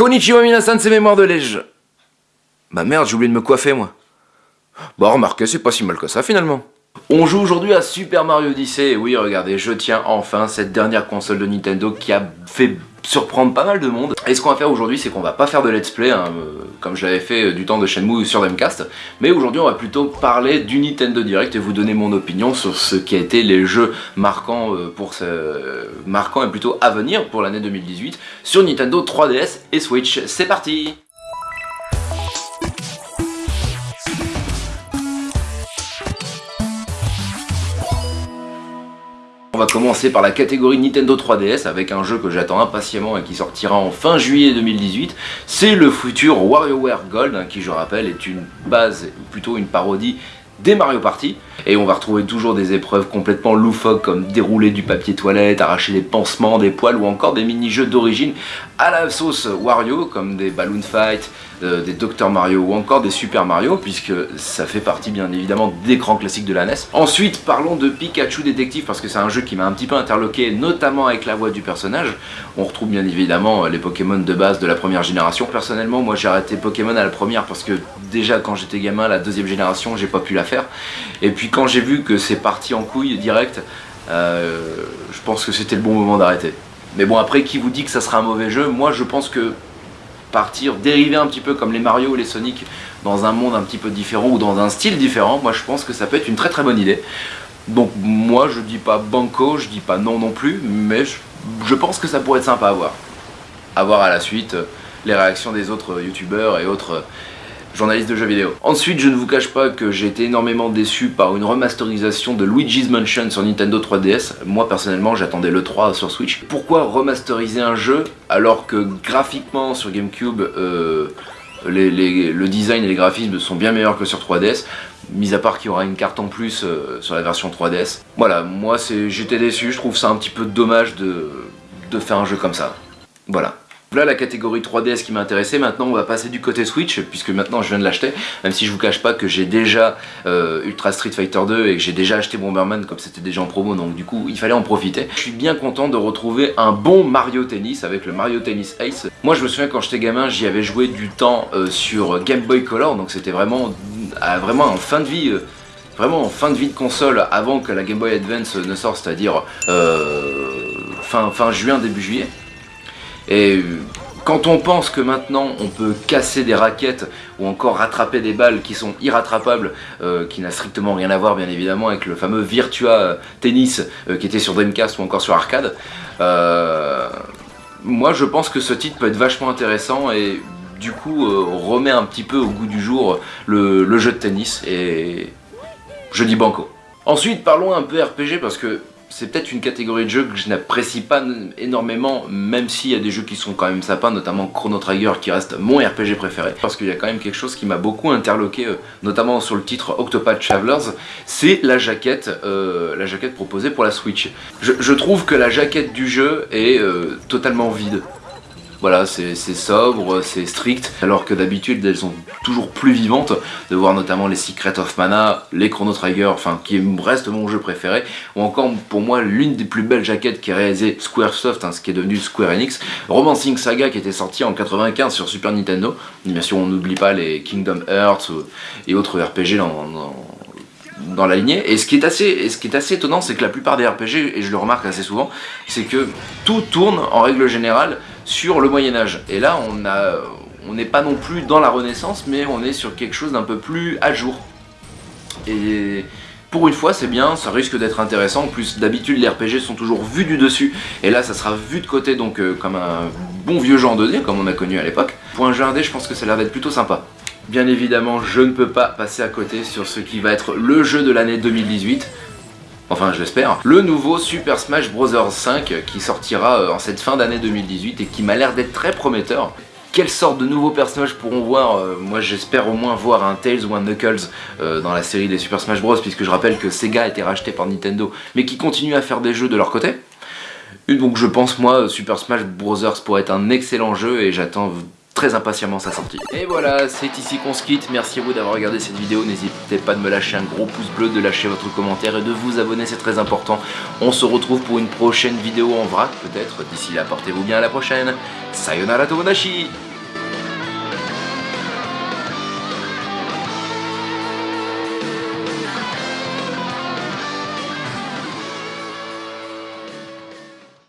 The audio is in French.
Konnichiwa minasan, c'est Mémoire de Lège. Bah merde, j'ai oublié de me coiffer moi. Bon, remarquez, c'est pas si mal que ça finalement. On joue aujourd'hui à Super Mario Odyssey, et oui, regardez, je tiens enfin cette dernière console de Nintendo qui a fait surprendre pas mal de monde. Et ce qu'on va faire aujourd'hui, c'est qu'on va pas faire de let's play, hein, euh, comme je l'avais fait euh, du temps de Shenmue sur Dreamcast, mais aujourd'hui on va plutôt parler du Nintendo Direct et vous donner mon opinion sur ce qui a été les jeux marquants, euh, pour ce... marquants et plutôt à venir pour l'année 2018 sur Nintendo 3DS et Switch. C'est parti va commencer par la catégorie Nintendo 3DS avec un jeu que j'attends impatiemment et qui sortira en fin juillet 2018. C'est le futur WarioWare Gold hein, qui je rappelle est une base, ou plutôt une parodie des Mario Party et on va retrouver toujours des épreuves complètement loufoques comme dérouler du papier toilette, arracher des pansements, des poils ou encore des mini-jeux d'origine à la sauce Wario comme des Balloon Fight, euh, des Dr Mario ou encore des Super Mario puisque ça fait partie bien évidemment des grands classiques de la NES. Ensuite parlons de Pikachu Détective parce que c'est un jeu qui m'a un petit peu interloqué notamment avec la voix du personnage. On retrouve bien évidemment les Pokémon de base de la première génération. Personnellement moi j'ai arrêté Pokémon à la première parce que déjà quand j'étais gamin la deuxième génération j'ai pas pu la faire. Et puis quand j'ai vu que c'est parti en couille direct, euh, je pense que c'était le bon moment d'arrêter. Mais bon après qui vous dit que ça sera un mauvais jeu? Moi je pense que partir, dériver un petit peu comme les Mario ou les Sonic dans un monde un petit peu différent ou dans un style différent, moi je pense que ça peut être une très très bonne idée. Donc moi je dis pas banco, je dis pas non non plus, mais je, pense que ça pourrait être sympa à voir. À voir à la suite euh, les réactions des autres youtubeurs et autres journaliste de jeux vidéo. Ensuite, je ne vous cache pas que j'ai été énormément déçu par une remasterisation de Luigi's Mansion sur Nintendo 3DS. Moi, personnellement, j'attendais le 3 sur Switch. Pourquoi remasteriser un jeu alors que graphiquement sur GameCube, euh, le design et les graphismes sont bien meilleurs que sur 3DS mis à part qu'il y aura une carte en plus euh, sur la version 3DS. Voilà, moi j'étais déçu, je trouve ça un petit peu dommage de, de faire un jeu comme ça. Voilà. Voilà la catégorie 3DS qui m'intéressait, maintenant on va passer du côté Switch, puisque maintenant je viens de l'acheter, même si je vous cache pas que j'ai déjà euh, Ultra Street Fighter 2 et que j'ai déjà acheté Bomberman comme c'était déjà en promo, donc du coup il fallait en profiter. Je suis bien content de retrouver un bon Mario Tennis avec le Mario Tennis Ace. Moi je me souviens quand j'étais gamin, j'y avais joué du temps euh, sur Game Boy Color, donc c'était vraiment, vraiment en fin de vie... Euh, vraiment en fin de vie de console avant que la Game Boy Advance ne sorte, c'est-à-dire fin, fin juin, début juillet. Et quand on pense que maintenant on peut casser des raquettes ou encore rattraper des balles qui sont irrattrapables, euh, qui n'a strictement rien à voir bien évidemment avec le fameux Virtua Tennis euh, qui était sur Dreamcast ou encore sur arcade, euh, moi je pense que ce titre peut être vachement intéressant et du coup remet un petit peu au goût du jour le jeu de tennis et je dis banco. Ensuite parlons un peu RPG parce que c'est peut-être une catégorie de jeux que je n'apprécie pas énormément, même s'il y a des jeux qui sont quand même sympas, notamment Chrono Trigger qui reste mon RPG préféré, parce qu'il y a quand même quelque chose qui m'a beaucoup interloqué, euh, notamment sur le titre Octopath Travelers, c'est la jaquette, euh, la jaquette proposée pour la Switch. Je, trouve que la jaquette du jeu est euh, totalement vide. Voilà, c'est sobre, c'est strict, alors que d'habitude elles sont toujours plus vivantes, de voir notamment les Secret of Mana, les Chrono Trigger, enfin qui reste mon jeu préféré, ou encore pour moi l'une des plus belles jaquettes qui est réalisée Squaresoft, hein, ce qui est devenu Square Enix, Romancing Saga qui était sorti en 95 sur Super Nintendo, bien sûr on n'oublie pas les Kingdom Hearts et autres RPG dans, dans la lignée. Et ce qui est assez, ce qui est assez étonnant, c'est que la plupart des RPG, et je le remarque assez souvent, c'est que tout tourne en règle générale sur le Moyen-Âge. Et là, on n'est pas non plus dans la Renaissance, mais on est sur quelque chose d'un peu plus à jour. Et pour une fois, c'est bien, ça risque d'être intéressant. En plus, d'habitude, les RPG sont toujours vus du dessus. Et là, ça sera vu de côté, donc euh, comme un bon vieux 2D, comme on a connu à l'époque. Pour un jeu indé, je pense que ça a l'air d'être plutôt sympa. Bien évidemment, je ne peux pas passer à côté sur ce qui va être le jeu de l'année 2018 enfin je l'espère, le nouveau Super Smash Bros 5 qui sortira euh, en cette fin d'année 2018 et qui m'a l'air d'être très prometteur. Quelle sorte de nouveaux personnages pourront voir euh, Moi j'espère au moins voir un Tails ou un Knuckles euh, dans la série des Super Smash Bros puisque je rappelle que Sega a été racheté par Nintendo mais qui continue à faire des jeux de leur côté. Donc je pense moi Super Smash Bros pourrait être un excellent jeu et j'attends très impatiemment sa sortie. Et voilà, c'est ici qu'on se quitte. Merci à vous d'avoir regardé cette vidéo. N'hésitez pas de me lâcher un gros pouce bleu, de lâcher votre commentaire et de vous abonner, c'est très important. On se retrouve pour une prochaine vidéo en vrac peut-être. D'ici là, portez-vous bien à la prochaine. Sayonara Tomodachi